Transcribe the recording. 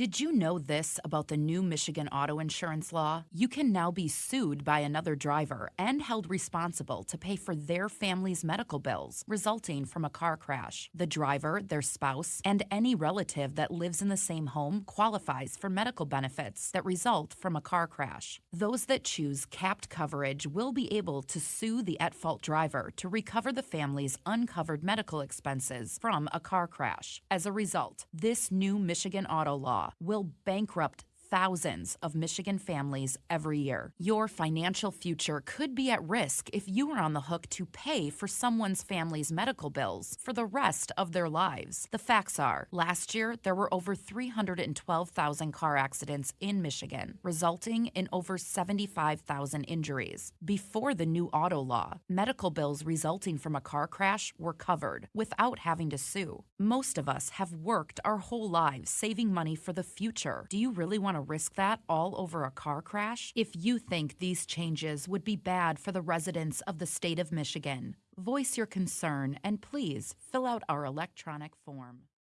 Did you know this about the new Michigan auto insurance law? You can now be sued by another driver and held responsible to pay for their family's medical bills resulting from a car crash. The driver, their spouse, and any relative that lives in the same home qualifies for medical benefits that result from a car crash. Those that choose capped coverage will be able to sue the at fault driver to recover the family's uncovered medical expenses from a car crash. As a result, this new Michigan auto law will bankrupt thousands of Michigan families every year. Your financial future could be at risk if you are on the hook to pay for someone's family's medical bills for the rest of their lives. The facts are last year, there were over 312,000 car accidents in Michigan, resulting in over 75,000 injuries. Before the new auto law, medical bills resulting from a car crash were covered without having to sue. Most of us have worked our whole lives saving money for the future. Do you really want to risk that all over a car crash? If you think these changes would be bad for the residents of the state of Michigan, voice your concern and please fill out our electronic form.